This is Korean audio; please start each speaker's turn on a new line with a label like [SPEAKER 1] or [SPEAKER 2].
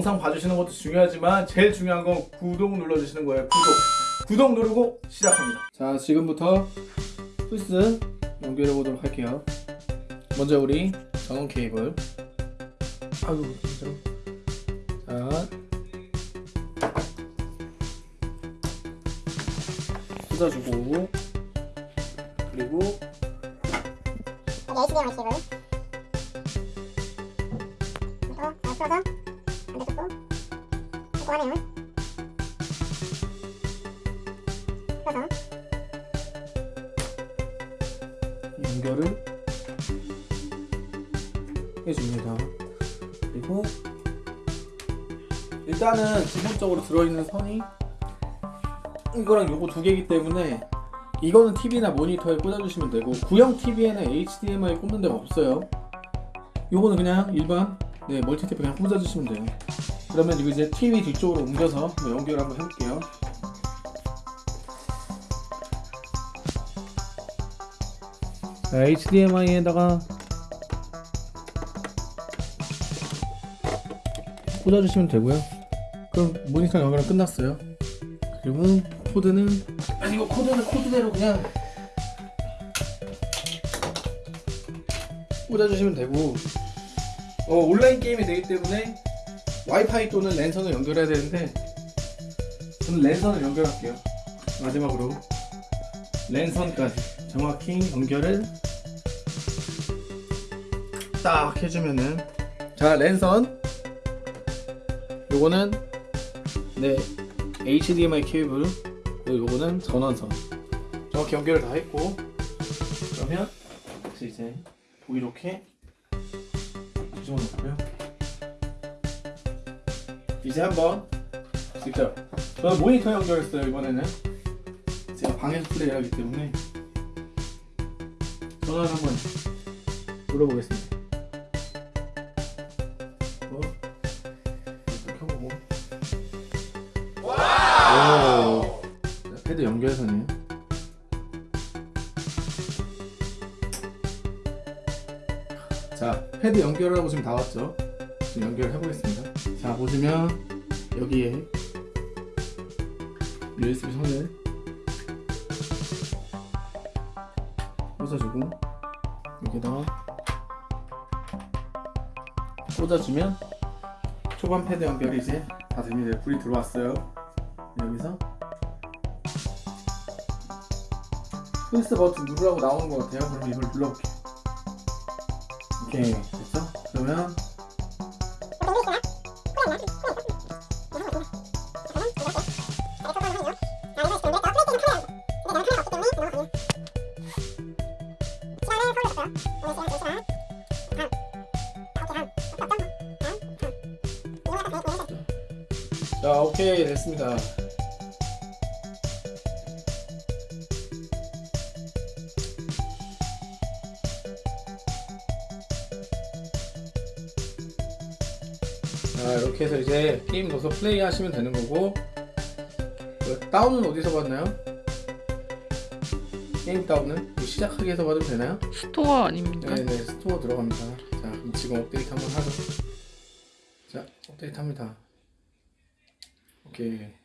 [SPEAKER 1] 영상 봐주시는 것도 중요하지만 제일 중요한 건 구독 눌러주시는 거예요. 구독. 구독 누르고 시작합니다. 자 지금부터 플스 연결해 보도록 할게요. 먼저 우리 전원 케이블. 아유 진짜. 자. 꽂아주고. 그리고
[SPEAKER 2] 여기 HDMI 케이블. 이거 아, 풀어서 하네요 풀어서
[SPEAKER 1] 연결을 해줍니다. 그리고 일단은 기본적으로 들어있는 선이 이거랑 요거 두 개이기 때문에 이거는 TV나 모니터에 꽂아주시면 되고 구형 TV에는 HDMI 꽂는 데가 없어요. 요거는 그냥 일반 네 멀티탭 그냥 꽂아주시면 돼요. 그러면 이거 이제 TV 뒤쪽으로 옮겨서 연결 한번 해볼게요. 자, HDMI에다가 꽂아주시면 되고요. 그럼 모니터 연결은 끝났어요. 그리고 코드는 아니 이거 코드는 코드대로 그냥 꽂아주시면 되고 어, 온라인 게임이 되기 때문에 와이파이 또는 랜선을 연결해야 되는데 저는 랜선을 연결할게요. 마지막으로 랜선까지 정확히 연결을 딱 해주면은 자 랜선. 요거는 네 HDMI 케이블. 그리고 요거는 전원선. 정확히 연결을 다 했고. 그러면 이제 보기 좋게 뒤집어 놓고요 이제 한번 직접 저는 모니터 연결했어요 이번에는. 제가 방에서 플레이를 하기 때문에. 전원 한번 눌러보겠습니다. 어? 패드 연결선이에요. 자 패드 연결하고 지금 다 왔죠 지금 연결해 보겠습니다 자 보시면 여기에 USB 선을 꽂아주고 여기다가 꽂아주면 초반 패드 연결이 이제 다 됩니다. 불이 들어왔어요. 여기서 플스 버튼 누르라고 나오는 것 같아요. 그럼 이걸 눌러볼게요. 오케이 됐죠? 그러면 자 오케이 됐습니다. 자 이렇게 해서 이제 게임 넣어서 플레이 하시면 되는 거고 그 다운은 어디서 받나요? 게임 다운은 뭐 시작하기 해서 받으면 되나요?
[SPEAKER 3] 스토어 아닙니까?
[SPEAKER 1] 네네 스토어 들어갑니다 자 그럼 지금 업데이트 한번 하죠 자 업데이트 합니다 오케이 됐어